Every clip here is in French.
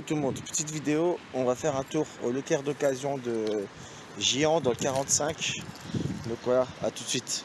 Tout le monde, petite vidéo, on va faire un tour au Leclerc d'occasion de Giant dans le 45. Donc voilà, à tout de suite.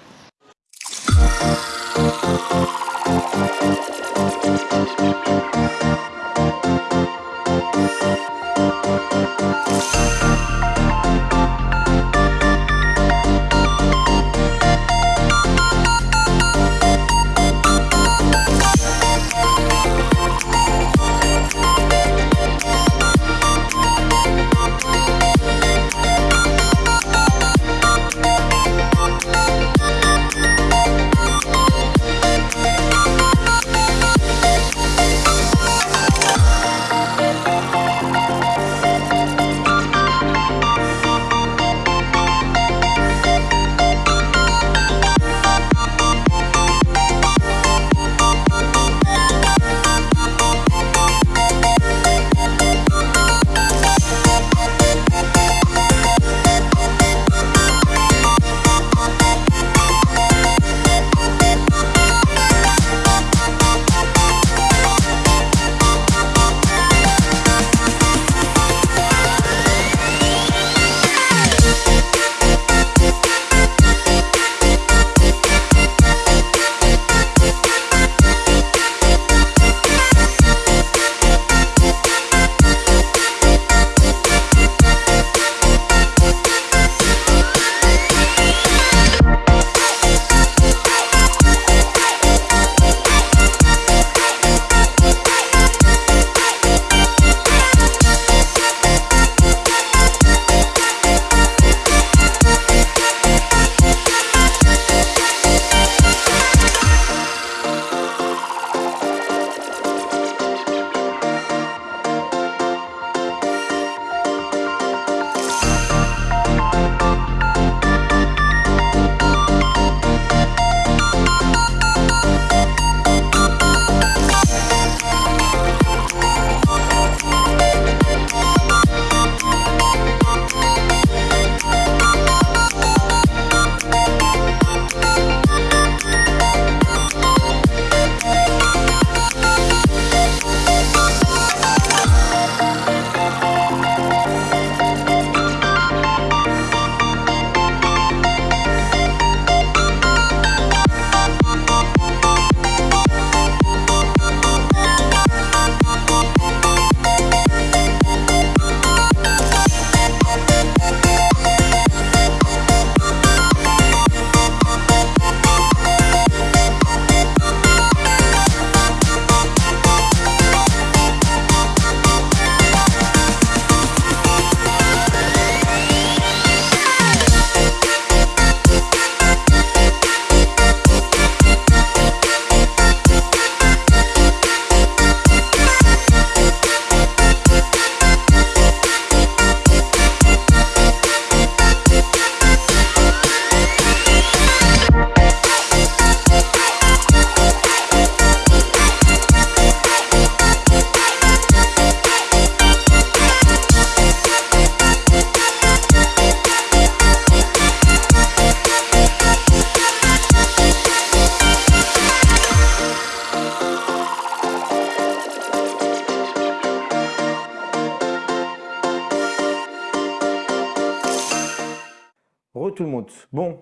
Le monde. Bon,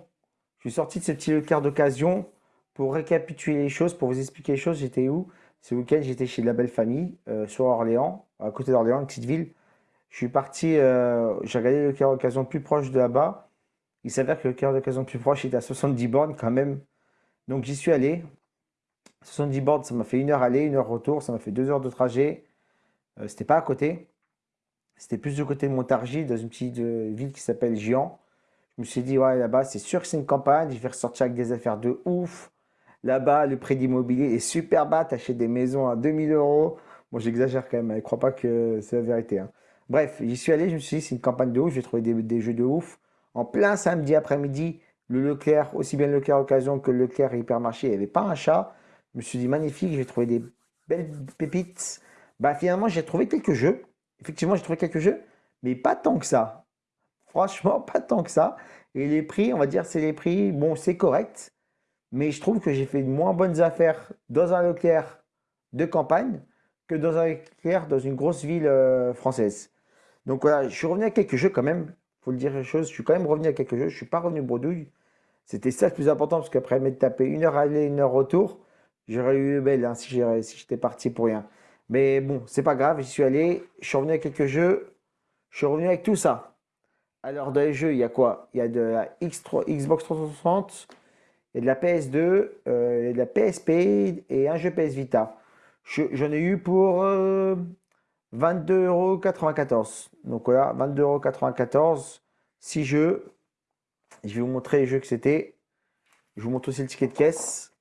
je suis sorti de ce petit Leclerc d'occasion pour récapituler les choses, pour vous expliquer les choses. J'étais où? Ce week-end, j'étais chez la belle famille, euh, sur Orléans, à côté d'Orléans, une petite ville. Je suis parti, euh, j'ai regardé le Leclerc d'occasion plus proche de là-bas. Il s'avère que le Leclerc d'occasion plus proche était à 70 bornes quand même. Donc j'y suis allé. 70 bornes, ça m'a fait une heure aller, une heure retour. Ça m'a fait deux heures de trajet. Euh, C'était pas à côté. C'était plus du côté de Montargis, dans une petite ville qui s'appelle Giant. Je me suis dit, ouais, là-bas, c'est sûr que c'est une campagne. Je vais ressortir avec des affaires de ouf. Là-bas, le prix d'immobilier est super bas. Tu achètes des maisons à 2000 euros. Bon, j'exagère quand même. Je ne crois pas que c'est la vérité. Hein. Bref, j'y suis allé. Je me suis dit, c'est une campagne de ouf. J'ai trouvé des, jeux de ouf. En plein samedi après-midi, le Leclerc, aussi bien le Leclerc Occasion que le Leclerc Hypermarché, il n'y avait pas un chat. Je me suis dit, magnifique. J'ai trouvé des belles pépites. Bah, finalement, j'ai trouvé quelques jeux. Effectivement, j'ai trouvé quelques jeux, mais pas tant que ça. Franchement, pas tant que ça. Et les prix, on va dire, c'est les prix, bon, c'est correct. Mais je trouve que j'ai fait moins bonnes affaires dans un Leclerc de campagne que dans un éclair dans une grosse ville euh, française. Donc voilà, je suis revenu à quelques jeux quand même. Faut le dire les choses, je suis quand même revenu à quelques jeux. Je suis pas revenu bredouille. C'était ça le plus important parce qu'après m'être tapé une heure aller, une heure retour, j'aurais eu belle hein, si j'étais parti pour rien. Mais bon, c'est pas grave, j'y suis allé, je suis revenu à quelques jeux, je suis revenu avec tout ça. Alors dans les jeux, il y a quoi? Il y a de la X3, Xbox 360, il y a de la PS2, euh, de la PSP et un jeu PS Vita. J'en ai eu pour 22,94€. Euh, Donc voilà, 22,94€, 6 jeux. Je vais vous montrer les jeux que c'était. Je vous montre aussi le ticket de caisse.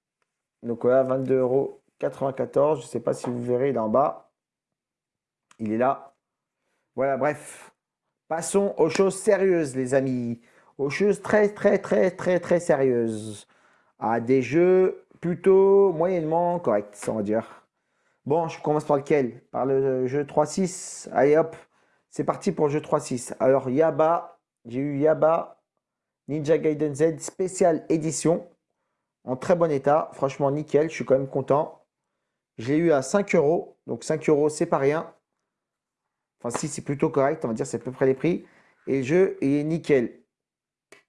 Donc voilà, 22,94€. Je ne sais pas si vous verrez, il est en bas. Il est là. Voilà, bref. Passons aux choses sérieuses, les amis. Aux choses très, très, très, très, très sérieuses. À des jeux plutôt moyennement corrects, on va dire. Bon, je commence par lequel? Par le jeu 3.6. Allez hop, c'est parti pour le jeu 3.6. Alors, Yaba, j'ai eu Yaba Ninja Gaiden Z spécial édition. En très bon état. Franchement, nickel. Je suis quand même content. Je l'ai eu à 5 euros. Donc 5 euros, c'est pas rien. Enfin, si, c'est plutôt correct. On va dire c'est à peu près les prix. Et le jeu, il est nickel.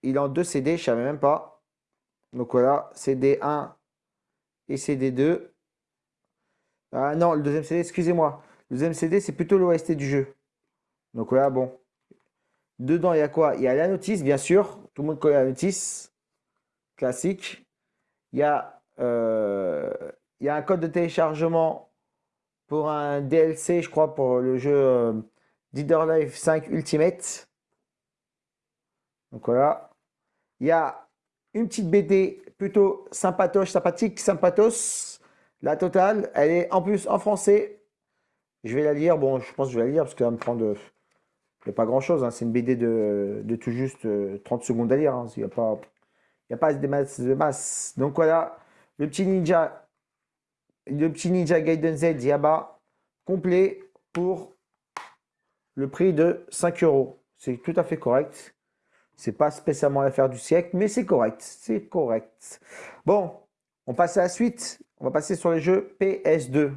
Il est en deux CD, je savais même pas. Donc voilà, CD 1 et CD 2. Ah non, le deuxième CD, excusez-moi. Le deuxième CD, c'est plutôt l'OST du jeu. Donc voilà, bon. Dedans, il y a quoi? Il y a la notice, bien sûr. Tout le monde connaît la notice. Classique. Il y euh, il y a un code de téléchargement pour un DLC, je crois, pour le jeu euh, Life 5 Ultimate. Donc voilà. Il y a une petite BD plutôt sympatoche, sympathique, sympathos. La totale, elle est en plus en français. Je vais la lire. Bon, je pense que je vais la lire parce qu'elle va me prendre pas grand-chose, hein. c'est une BD de, tout juste 30 euh, secondes à lire. Hein. Il n'y a pas, a pas de masse, de masse. Donc voilà, le petit ninja, le petit ninja Gaiden Z Yaba complet pour le prix de 5 euros. C'est tout à fait correct. C'est pas spécialement l'affaire du siècle, mais c'est correct. C'est correct. Bon, on passe à la suite. On va passer sur les jeux PS2.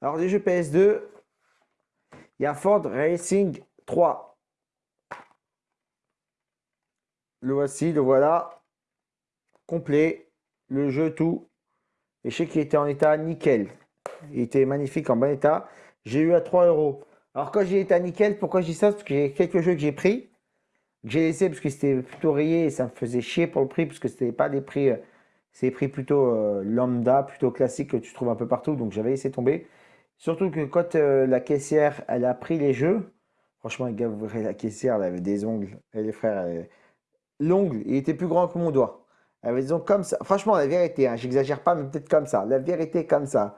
Alors les jeux PS2, il y a Ford Racing 3. Le voici, le voilà. Complet. Le jeu, tout. Et je sais qu'il était en état nickel. Il était magnifique, en bon état. J'ai eu à 3 euros. Alors quand j'ai été à nickel, pourquoi je dis ça? Parce que j'ai quelques jeux que j'ai pris. Que j'ai laissé parce que c'était plutôt rayé et ça me faisait chier pour le prix. Parce que c'était pas des prix... Euh, c'est des prix plutôt euh, lambda, plutôt classique que tu trouves un peu partout. Donc j'avais laissé tomber. Surtout que quand euh, la caissière, elle a pris les jeux, franchement, les gars, vous la caissière, elle avait des ongles. Et les frères, l'ongle, il était plus grand que mon doigt. Elle avait des ongles comme ça. Franchement, la vérité, hein, j'exagère pas, mais peut-être comme ça. La vérité, comme ça.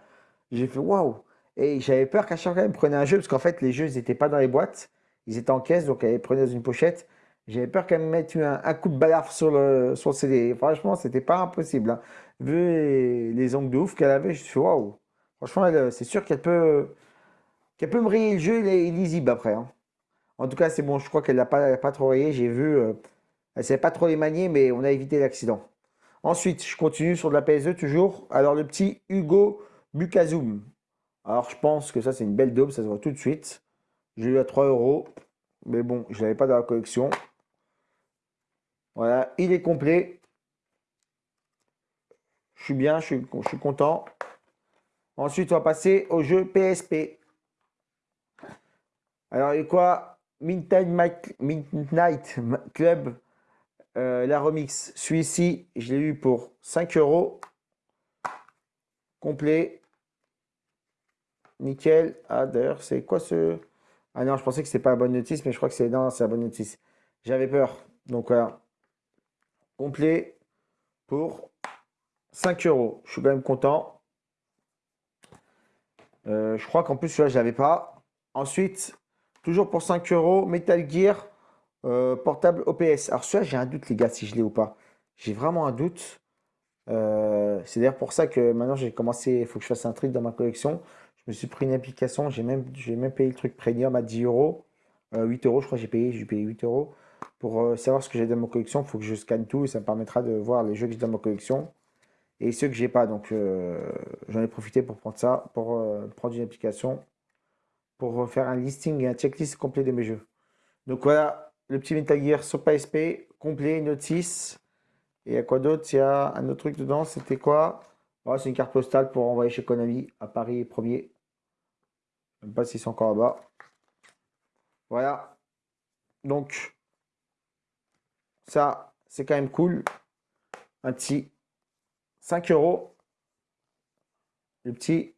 J'ai fait waouh. Et j'avais peur qu'à chaque fois, elle me prenait un jeu, parce qu'en fait, les jeux, ils n'étaient pas dans les boîtes. Ils étaient en caisse, donc elle les prenait dans une pochette. J'avais peur qu'elle me mette un, coup de balafre sur le, sur CD. Franchement, c'était pas impossible. Hein. Vu les, ongles de ouf qu'elle avait, je suis waouh. Franchement, euh, c'est sûr qu'elle peut, qu'elle peut me rayer le jeu, il est lisible après. Hein. En tout cas, c'est bon, je crois qu'elle n'a pas, pas trop rayé. J'ai vu, euh, elle ne savait pas trop les manier, mais on a évité l'accident. Ensuite, je continue sur de la PS2 toujours. Alors, le petit Hugo Bukazoum. Alors, je pense que ça, c'est une belle daube, ça se voit tout de suite. J'ai eu à 3 euros, mais bon, je ne l'avais pas dans la collection. Voilà, il est complet. Je suis bien, je suis, je suis content. Ensuite, on va passer au jeu PSP. Alors, il y a quoi? Midnight, Midnight Club, euh, la remix. Celui-ci, je l'ai eu pour 5 euros. Complet. Nickel. Ah, d'ailleurs, c'est quoi ce... Ah non, je pensais que c'était pas la bonne notice, mais je crois que c'est... Non, c'est la bonne notice. J'avais peur. Donc, voilà. Complet pour 5 euros. Je suis quand même content. Euh, je crois qu'en plus, celui-là, je l'avais pas. Ensuite, toujours pour 5 euros, Metal Gear euh, portable OPS. Alors, celui-là, j'ai un doute, les gars, si je l'ai ou pas. J'ai vraiment un doute. Euh, c'est d'ailleurs pour ça que maintenant, j'ai commencé, il faut que je fasse un truc dans ma collection. Je me suis pris une application, j'ai même, même payé le truc premium à 10 euros. 8 euros, je crois que j'ai payé, j'ai payé 8 euros. Pour savoir ce que j'ai dans ma collection, il faut que je scanne tout et ça me permettra de voir les jeux que j'ai dans ma collection. et ceux que j'ai pas. Donc euh, j'en ai profité pour prendre ça, pour euh, prendre une application, pour faire un listing et un checklist complet de mes jeux. Donc voilà, le petit Metal Gear sur PSP, complet, note 6. Et à quoi d'autre? Il y a un autre truc dedans, c'était quoi? Oh, C'est une carte postale pour envoyer chez Konami à Paris 1er. Je ne sais pas si c'est encore là-bas. Voilà. Donc, ça, c'est quand même cool. Un petit 5 euros. Le petit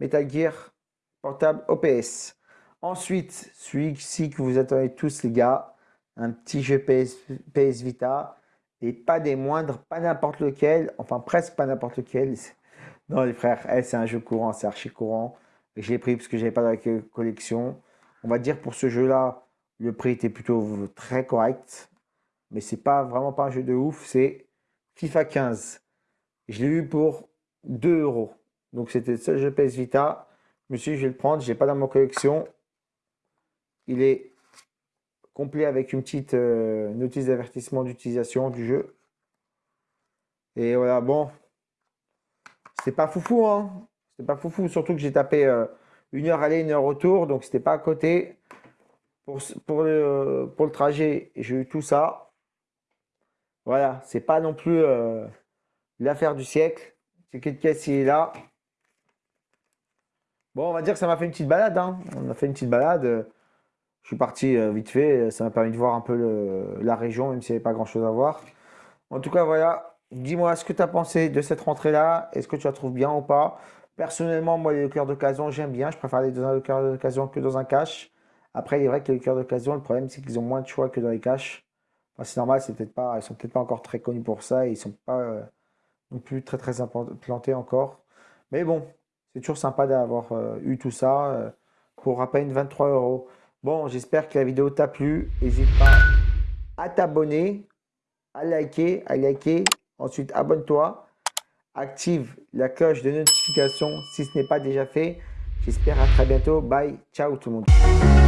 Metal Gear portable OPS. Ensuite, celui-ci que vous attendez tous, les gars, un petit jeu PS, Vita. Et pas des moindres, pas n'importe lequel, enfin presque pas n'importe lequel. Non, les frères, eh, c'est un jeu courant, c'est archi courant. Je l'ai pris parce que j'avais pas dans la collection. On va dire pour ce jeu-là, le prix était plutôt très correct. Mais c'est pas vraiment pas un jeu de ouf, c'est FIFA 15. Je l'ai eu pour 2 euros. Donc c'était le seul jeu PS Vita. Je me suis dit, je vais le prendre, je l'ai pas dans ma collection. Il est complet avec une petite euh, notice d'avertissement d'utilisation du jeu. Et voilà, bon, c'était pas foufou, hein. C'était pas foufou, surtout que j'ai tapé euh, une heure aller, une heure retour, donc c'était pas à côté. Pour, pour, le, pour le trajet, j'ai eu tout ça. Voilà, c'est pas non plus euh, l'affaire du siècle. C'est quelle caisse il est là. Bon, on va dire que ça m'a fait une petite balade. Hein. On a fait une petite balade. Je suis parti euh, vite fait. Ça m'a permis de voir un peu la région, même s'il n'y avait pas grand chose à voir. En tout cas, voilà. Dis-moi ce que tu as pensé de cette rentrée-là? Est-ce que tu la trouves bien ou pas? Personnellement, moi, les cœurs d'occasion, j'aime bien. Je préfère aller dans un cœur d'occasion que dans un cash. Après, il est vrai que les cœurs d'occasion, le problème, c'est qu'ils ont moins de choix que dans les caches. c'est normal, c'est peut-être pas, ils sont peut-être pas encore très connus pour ça et ils sont pas euh, non plus très très implantés encore. Mais bon, c'est toujours sympa d'avoir euh, eu tout ça pour à peine 23 euros. Bon, j'espère que la vidéo t'a plu. N'hésite pas à t'abonner, à liker, à liker. Ensuite, abonne-toi. Active la cloche de notification si ce n'est pas déjà fait. J'espère à très bientôt. Bye. Ciao tout le monde.